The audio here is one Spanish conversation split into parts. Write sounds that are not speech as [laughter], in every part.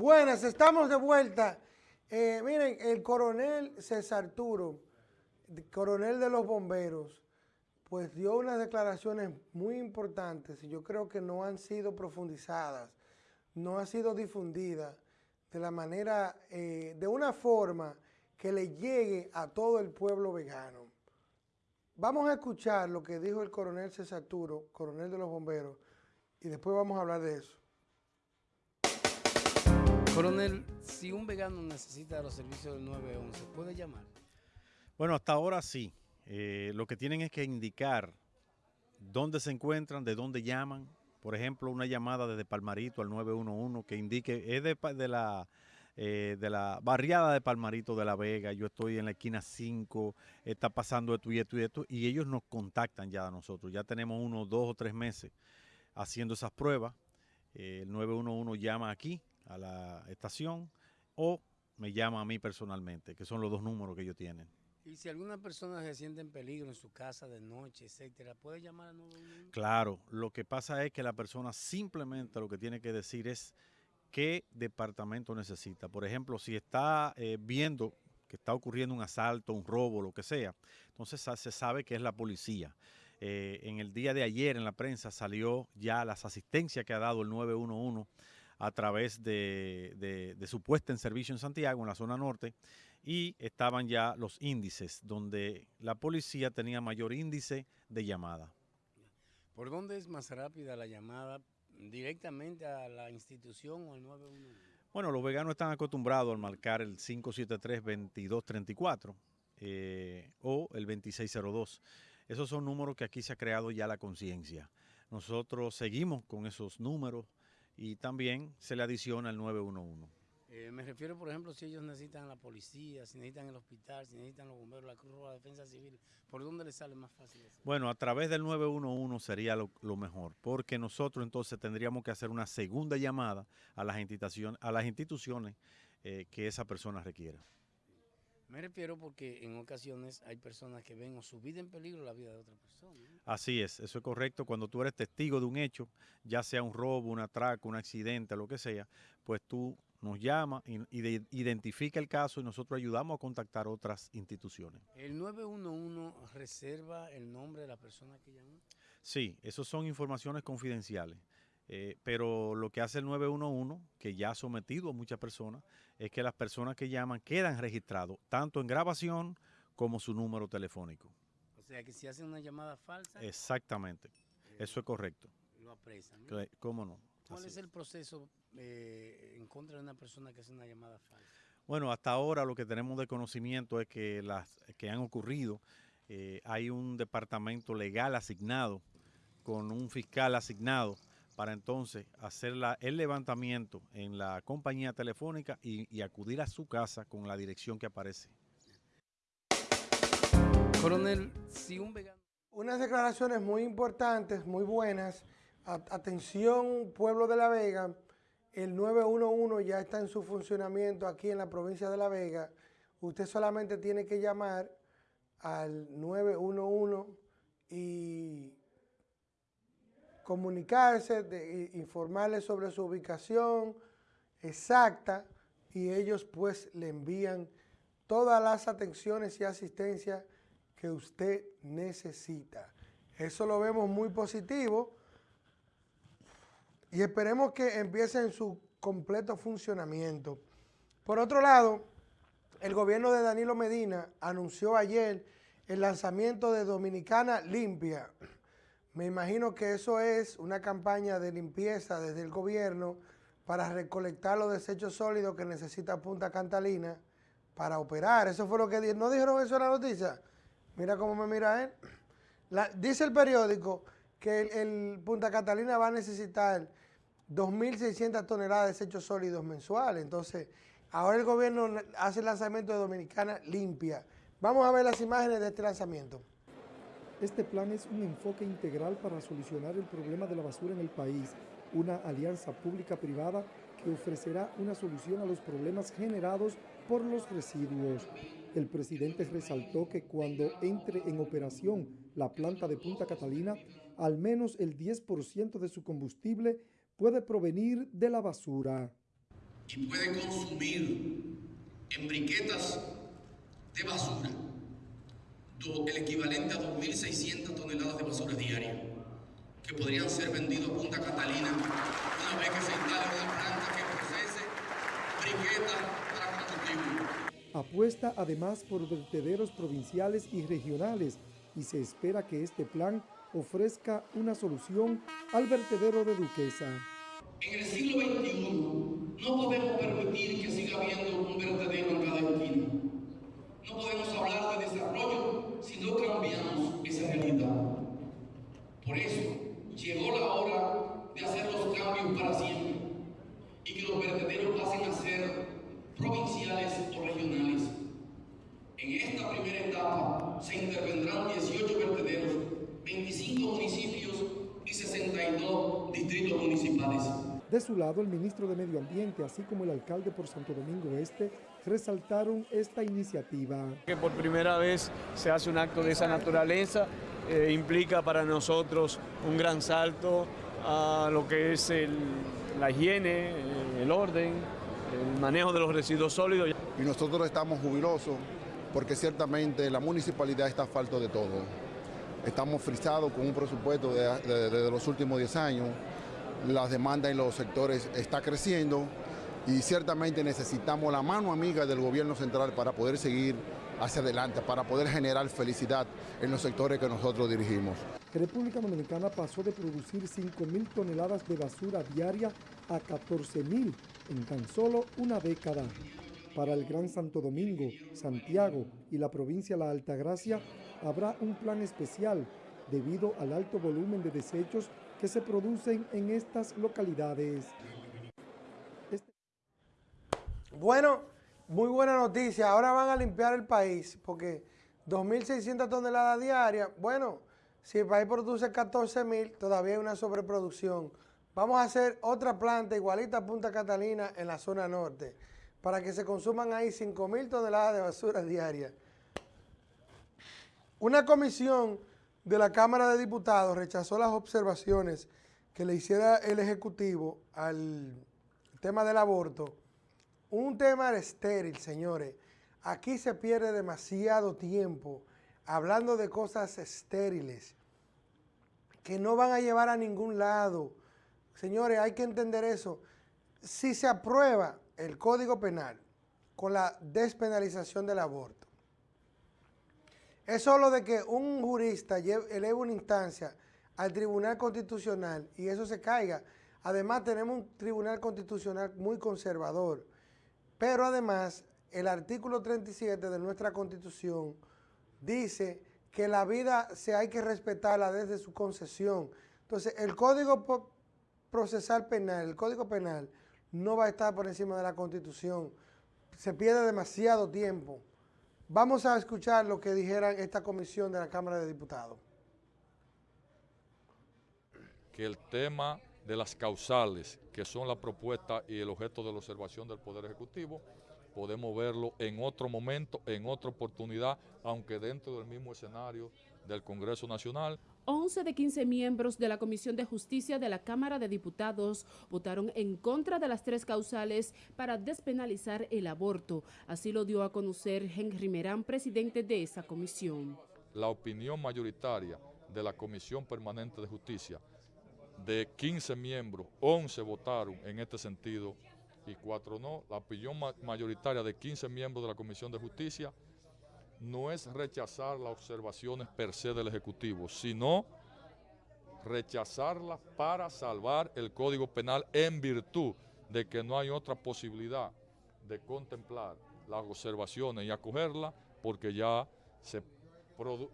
Buenas, estamos de vuelta. Eh, miren, el coronel César Arturo, coronel de los bomberos, pues dio unas declaraciones muy importantes y yo creo que no han sido profundizadas, no han sido difundidas de la manera, eh, de una forma que le llegue a todo el pueblo vegano. Vamos a escuchar lo que dijo el coronel César Arturo, coronel de los bomberos, y después vamos a hablar de eso. Coronel, si un vegano necesita los servicios del 911, ¿puede llamar? Bueno, hasta ahora sí. Eh, lo que tienen es que indicar dónde se encuentran, de dónde llaman. Por ejemplo, una llamada desde Palmarito al 911 que indique, es de, la, eh, de la barriada de Palmarito de La Vega, yo estoy en la esquina 5, está pasando esto y esto y esto, y ellos nos contactan ya a nosotros. Ya tenemos unos dos o tres meses haciendo esas pruebas. Eh, el 911 llama aquí, a la estación o me llama a mí personalmente, que son los dos números que ellos tienen. Y si alguna persona se siente en peligro en su casa de noche, etcétera, ¿puede llamar al 911? Claro, lo que pasa es que la persona simplemente lo que tiene que decir es qué departamento necesita. Por ejemplo, si está eh, viendo que está ocurriendo un asalto, un robo, lo que sea, entonces se sabe que es la policía. Eh, en el día de ayer en la prensa salió ya las asistencias que ha dado el 911 a través de, su puesta en servicio en Santiago, en la zona norte, y estaban ya los índices, donde la policía tenía mayor índice de llamada. ¿Por dónde es más rápida la llamada? ¿Directamente a la institución o al 911? Bueno, los veganos están acostumbrados al marcar el 573-2234 eh, o el 2602. Esos son números que aquí se ha creado ya la conciencia. Nosotros seguimos con esos números y también se le adiciona el 911. Eh, me refiero, por ejemplo, si ellos necesitan la policía, si necesitan el hospital, si necesitan los bomberos, la Cruz Roja, la Defensa Civil, ¿por dónde les sale más fácil eso? Bueno, a través del 911 sería lo, mejor, porque nosotros entonces tendríamos que hacer una segunda llamada a las instituciones, a las instituciones eh, que esa persona requiera. Me refiero porque en ocasiones hay personas que ven o su vida en peligro la vida de otra persona. Así es, eso es correcto. Cuando tú eres testigo de un hecho, ya sea un robo, un atraco, un accidente, lo que sea, pues tú nos llamas y, identifica el caso y nosotros ayudamos a contactar otras instituciones. ¿El 911 reserva el nombre de la persona que llamó? Sí, eso son informaciones confidenciales. Eh, pero lo que hace el 911, que ya ha sometido a muchas personas, es que las personas que llaman quedan registrados, tanto en grabación como su número telefónico. O sea que si hacen una llamada falsa... Exactamente, eh, eso es correcto. Lo apresan. ¿Cómo no? ¿Cuál es el proceso eh, en contra de una persona que hace una llamada falsa? Bueno, hasta ahora lo que tenemos de conocimiento es que las que han ocurrido, hay un departamento legal asignado con un fiscal asignado para entonces hacer el levantamiento en la compañía telefónica y, acudir a su casa con la dirección que aparece. Coronel, si un vegano... Unas declaraciones muy importantes, muy buenas. atención, pueblo de La Vega, el 911 ya está en su funcionamiento aquí en la provincia de La Vega. Usted solamente tiene que llamar al 911 y comunicarse, de, informarles sobre su ubicación exacta y ellos pues le envían todas las atenciones y asistencia que usted necesita. Eso lo vemos muy positivo y esperemos que empiece en su completo funcionamiento. Por otro lado, el gobierno de Danilo Medina anunció ayer el lanzamiento de Dominicana Limpia, me imagino que eso es una campaña de limpieza desde el gobierno para recolectar los desechos sólidos que necesita Punta Catalina para operar. Eso fue lo que dijeron. ¿No dijeron eso en la noticia? Mira cómo me mira él. dice el periódico que el, Punta Catalina va a necesitar 2.600 toneladas de desechos sólidos mensuales. Entonces, ahora el gobierno hace el lanzamiento de Dominicana limpia. Vamos a ver las imágenes de este lanzamiento. Este plan es un enfoque integral para solucionar el problema de la basura en el país, una alianza pública-privada que ofrecerá una solución a los problemas generados por los residuos. El presidente resaltó que cuando entre en operación la planta de Punta Catalina, al menos el 10% de su combustible puede provenir de la basura. y puede consumir en briquetas de basura el equivalente a 2.600 toneladas de basura diaria que podrían ser vendidos a Punta Catalina una vez que se instale una planta que procese briquetas para combustible. Apuesta además por vertederos provinciales y regionales y se espera que este plan ofrezca una solución al vertedero de Duquesa. En el siglo XXI no podemos permitir que siga habiendo un vertedero en cada esquina. No podemos hablar de desarrollo si no cambiamos esa realidad. Por eso llegó la hora de hacer los cambios para siempre y que los vertederos pasen a ser provinciales o regionales. En esta primera etapa se intervendrán 18 vertederos, 25 municipios y 62 distritos municipales. De su lado, el ministro de Medio Ambiente, así como el alcalde por Santo Domingo Este, resaltaron esta iniciativa. Que por primera vez se hace un acto de esa naturaleza, eh, implica para nosotros un gran salto a lo que es el, la higiene, eh, el orden, el manejo de los residuos sólidos. Y nosotros estamos jubilosos porque ciertamente la municipalidad está falto de todo. Estamos frisados con un presupuesto de, de, los últimos 10 años, las demandas en los sectores está creciendo y ciertamente necesitamos la mano amiga del gobierno central para poder seguir hacia adelante, para poder generar felicidad en los sectores que nosotros dirigimos. República Dominicana pasó de producir 5.000 toneladas de basura diaria a 14.000 en tan solo una década. Para el Gran Santo Domingo, Santiago y la provincia La Altagracia habrá un plan especial debido al alto volumen de desechos que se producen en estas localidades. Este... Bueno, muy buena noticia. Ahora van a limpiar el país porque 2.600 toneladas diarias, bueno, si el país produce 14.000, todavía hay una sobreproducción. Vamos a hacer otra planta igualita a Punta Catalina en la zona norte para que se consuman ahí 5 mil toneladas de basura diaria. Una comisión de la Cámara de Diputados rechazó las observaciones que le hiciera el Ejecutivo al tema del aborto. Un tema estéril, señores. Aquí se pierde demasiado tiempo hablando de cosas estériles que no van a llevar a ningún lado. Señores, hay que entender eso. Si se aprueba el Código Penal con la despenalización del aborto. Es solo de que un jurista eleve una instancia al Tribunal Constitucional y eso se caiga. Además, tenemos un Tribunal Constitucional muy conservador. Pero además, el artículo 37 de nuestra Constitución dice que la vida se hay que respetarla desde su concesión. Entonces, el Código Procesal Penal, el Código Penal, no va a estar por encima de la Constitución. Se pierde demasiado tiempo. Vamos a escuchar lo que dijera esta comisión de la Cámara de Diputados. Que el tema de las causales, que son la propuesta y el objeto de la observación del Poder Ejecutivo, podemos verlo en otro momento, en otra oportunidad, aunque dentro del mismo escenario del Congreso Nacional. 11 de 15 miembros de la Comisión de Justicia de la Cámara de Diputados votaron en contra de las tres causales para despenalizar el aborto. Así lo dio a conocer Henry Merán, presidente de esa comisión. La opinión mayoritaria de la Comisión Permanente de Justicia, de 15 miembros, 11 votaron en este sentido y 4 no. La opinión mayoritaria de 15 miembros de la Comisión de Justicia no es rechazar las observaciones per se del Ejecutivo, sino rechazarlas para salvar el Código Penal en virtud de que no hay otra posibilidad de contemplar las observaciones y acogerlas porque ya se,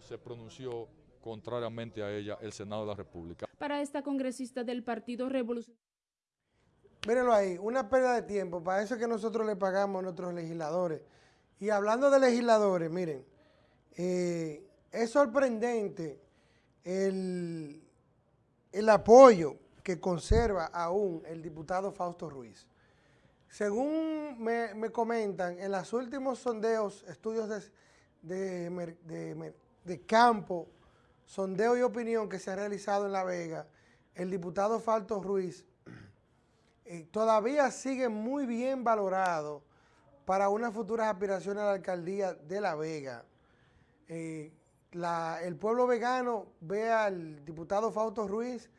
se pronunció contrariamente a ella el Senado de la República. Para esta congresista del Partido Revolucionario. Mírenlo ahí, una pérdida de tiempo, para eso es que nosotros le pagamos a nuestros legisladores. Y hablando de legisladores, miren, eh, es sorprendente el, el apoyo que conserva aún el diputado Fausto Ruiz. Según me, comentan, en los últimos sondeos, estudios de, de, campo, sondeo y opinión que se ha realizado en La Vega, el diputado Fausto Ruiz eh, todavía sigue muy bien valorado para unas futuras aspiraciones a la alcaldía de La Vega. Eh, el pueblo vegano ve al diputado Fausto Ruiz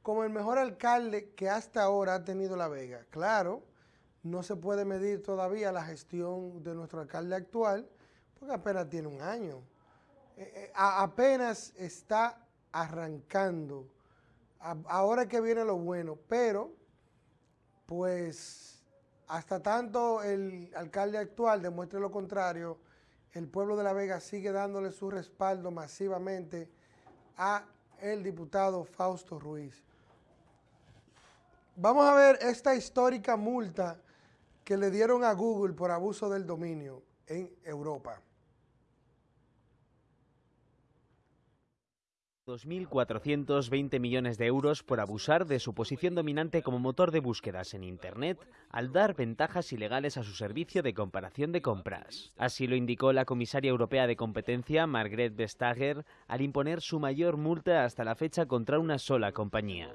como el mejor alcalde que hasta ahora ha tenido La Vega. Claro, no se puede medir todavía la gestión de nuestro alcalde actual, porque apenas tiene un año. Eh, eh, apenas está arrancando. ahora que viene lo bueno, pero pues hasta tanto el alcalde actual demuestre lo contrario, el pueblo de La Vega sigue dándole su respaldo masivamente a el diputado Fausto Ruiz. Vamos a ver esta histórica multa que le dieron a Google por abuso del dominio en Europa. 2.420 millones de euros por abusar de su posición dominante como motor de búsquedas en Internet al dar ventajas ilegales a su servicio de comparación de compras. Así lo indicó la comisaria europea de competencia, Margrethe Vestager, al imponer su mayor multa hasta la fecha contra una sola compañía.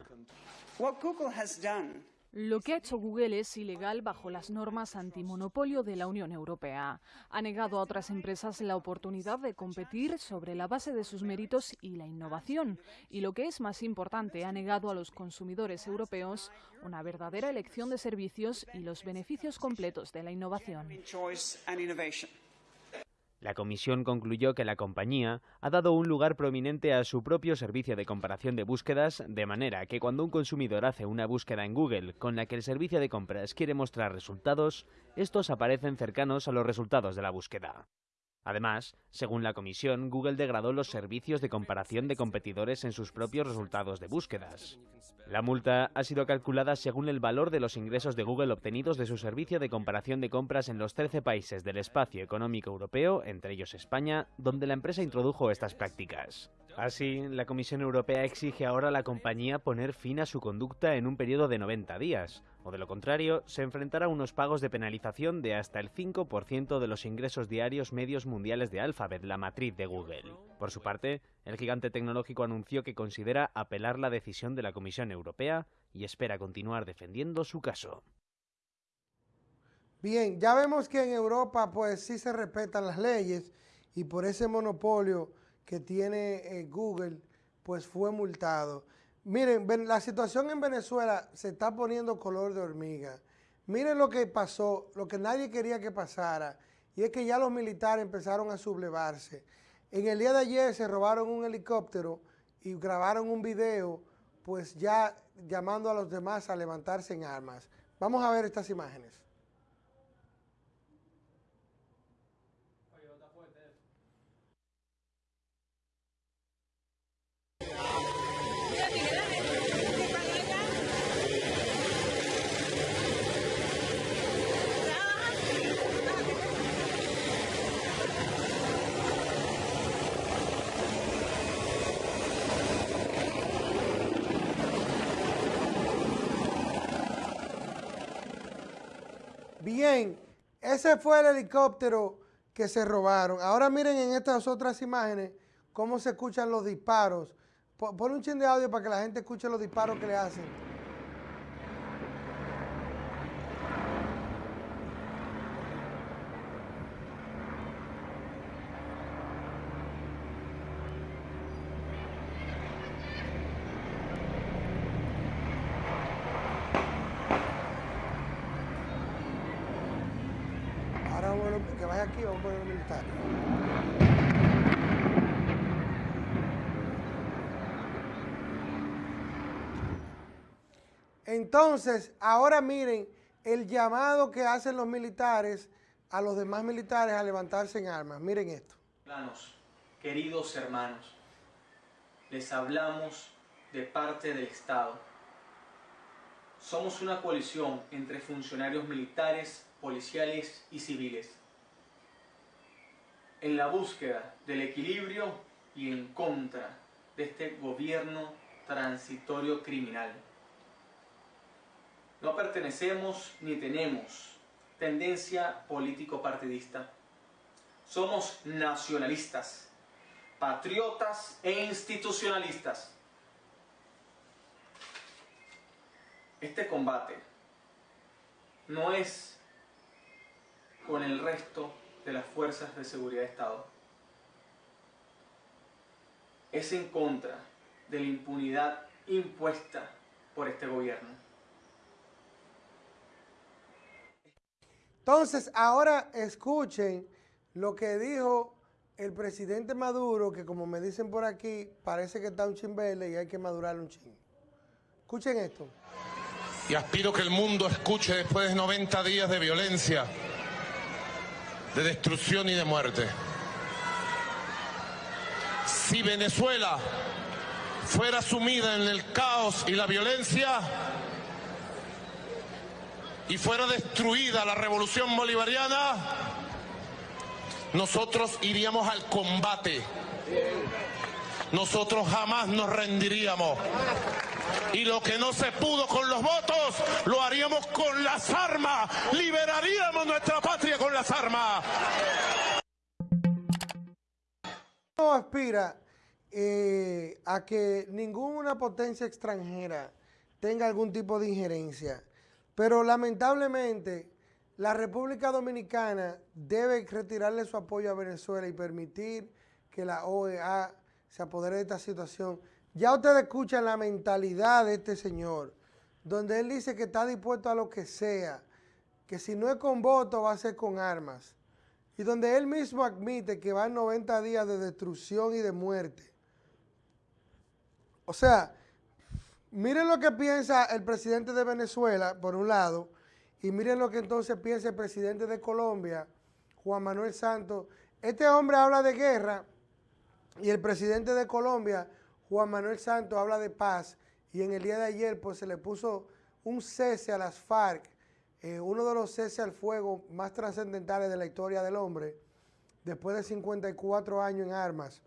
Lo que ha hecho Google es ilegal bajo las normas antimonopolio de la Unión Europea. Ha negado a otras empresas la oportunidad de competir sobre la base de sus méritos y la innovación. Y lo que es más importante, ha negado a los consumidores europeos una verdadera elección de servicios y los beneficios completos de la innovación. La comisión concluyó que la compañía ha dado un lugar prominente a su propio servicio de comparación de búsquedas, de manera que cuando un consumidor hace una búsqueda en Google con la que el servicio de compras quiere mostrar resultados, estos aparecen cercanos a los resultados de la búsqueda. Además, según la comisión, Google degradó los servicios de comparación de competidores en sus propios resultados de búsquedas. La multa ha sido calculada según el valor de los ingresos de Google obtenidos de su servicio de comparación de compras en los 13 países del espacio económico europeo, entre ellos España, donde la empresa introdujo estas prácticas. Así, la Comisión Europea exige ahora a la compañía poner fin a su conducta en un periodo de 90 días, o de lo contrario, se enfrentará a unos pagos de penalización de hasta el 5% de los ingresos diarios medios mundiales de Alphabet, la matriz de Google. Por su parte, el gigante tecnológico anunció que considera apelar la decisión de la Comisión Europea y espera continuar defendiendo su caso. Bien, ya vemos que en Europa pues sí se respetan las leyes y por ese monopolio que tiene eh, Google, pues fue multado. Miren, la situación en Venezuela se está poniendo color de hormiga. Miren lo que pasó, lo que nadie quería que pasara, y es que ya los militares empezaron a sublevarse. En el día de ayer se robaron un helicóptero y grabaron un video, pues ya llamando a los demás a levantarse en armas. Vamos a ver estas imágenes. Bien, ese fue el helicóptero que se robaron. Ahora miren en estas otras imágenes cómo se escuchan los disparos. Pon un chin de audio para que la gente escuche los disparos que le hacen. que vaya aquí, vamos a poner militar. Entonces, ahora miren el llamado que hacen los militares a los demás militares a levantarse en armas. Miren esto. Queridos hermanos, les hablamos de parte del Estado. Somos una coalición entre funcionarios militares, policiales y civiles en la búsqueda del equilibrio y en contra de este gobierno transitorio criminal. No pertenecemos ni tenemos tendencia político-partidista. Somos nacionalistas, patriotas e institucionalistas. Este combate no es con el resto de las fuerzas de seguridad de Estado. Es en contra de la impunidad impuesta por este gobierno. Entonces, ahora escuchen lo que dijo el presidente Maduro, que como me dicen por aquí, parece que está un chimbele y hay que madurarle un ching. Escuchen esto. Y aspiro que el mundo escuche después de 90 días de violencia, de destrucción y de muerte. Si Venezuela fuera sumida en el caos y la violencia y fuera destruida la revolución bolivariana, nosotros iríamos al combate. Nosotros jamás nos rendiríamos. Y lo que no se pudo con los votos, lo haríamos con las armas. Liberaríamos nuestra patria con las armas. No aspira eh, a que ninguna potencia extranjera tenga algún tipo de injerencia. Pero lamentablemente la República Dominicana debe retirarle su apoyo a Venezuela y permitir que la OEA se apodere de esta situación. Ya ustedes escuchan la mentalidad de este señor, donde él dice que está dispuesto a lo que sea, que si no es con voto va a ser con armas, y donde él mismo admite que van 90 días de destrucción y de muerte. O sea, miren lo que piensa el presidente de Venezuela, por un lado, y miren lo que entonces piensa el presidente de Colombia, Juan Manuel Santos. Este hombre habla de guerra y el presidente de Colombia, Juan Manuel Santos, habla de paz. Y en el día de ayer pues se le puso un cese a las FARC, eh, uno de los cese al fuego más trascendentales de la historia del hombre, después de 54 años en armas.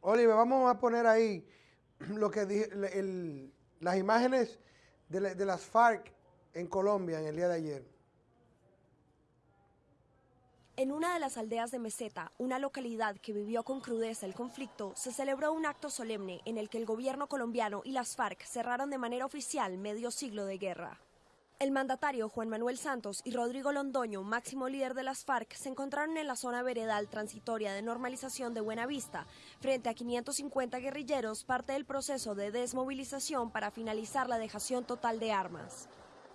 Oliver, vamos a poner ahí [clears throat] lo que el, las imágenes de las FARC en Colombia en el día de ayer. En una de las aldeas de Meseta, una localidad que vivió con crudeza el conflicto, se celebró un acto solemne en el que el gobierno colombiano y las FARC cerraron de manera oficial medio siglo de guerra. El mandatario Juan Manuel Santos y Rodrigo Londoño, máximo líder de las FARC, se encontraron en la zona veredal transitoria de normalización de Buenavista, frente a 550 guerrilleros, parte del proceso de desmovilización para finalizar la dejación total de armas.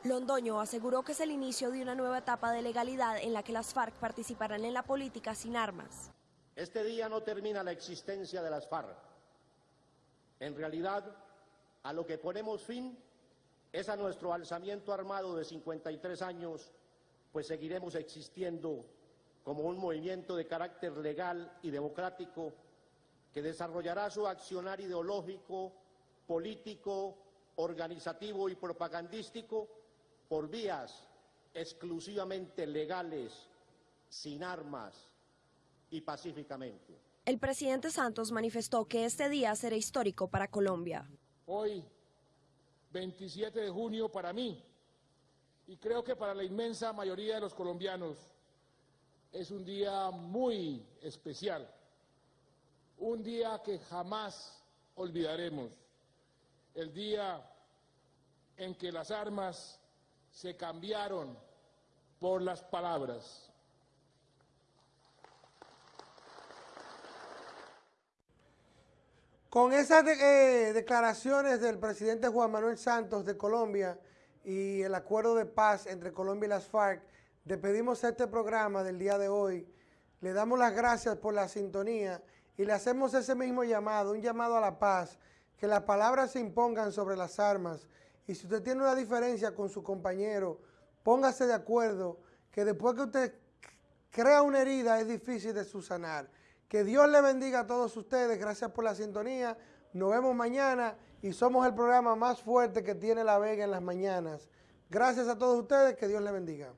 Londoño aseguró que es el inicio de una nueva etapa de legalidad en la que las FARC participarán en la política sin armas. Este día no termina la existencia de las FARC. En realidad, a lo que ponemos fin es a nuestro alzamiento armado de 53 años, pues seguiremos existiendo como un movimiento de carácter legal y democrático que desarrollará su accionar ideológico, político, organizativo y propagandístico por vías exclusivamente legales, sin armas y pacíficamente. El presidente Santos manifestó que este día será histórico para Colombia. Hoy, 27 de junio, para mí, y creo que para la inmensa mayoría de los colombianos, es un día muy especial, un día que jamás olvidaremos, el día en que las armas se cambiaron por las palabras. Con esas eh, declaraciones del presidente Juan Manuel Santos de Colombia y el acuerdo de paz entre Colombia y las FARC, despedimos este programa del día de hoy. Le damos las gracias por la sintonía y le hacemos ese mismo llamado, un llamado a la paz, que las palabras se impongan sobre las armas y si usted tiene una diferencia con su compañero, póngase de acuerdo que después que usted crea una herida es difícil de subsanar. Que Dios le bendiga a todos ustedes. Gracias por la sintonía. Nos vemos mañana y somos el programa más fuerte que tiene La Vega en las mañanas. Gracias a todos ustedes. Que Dios le bendiga.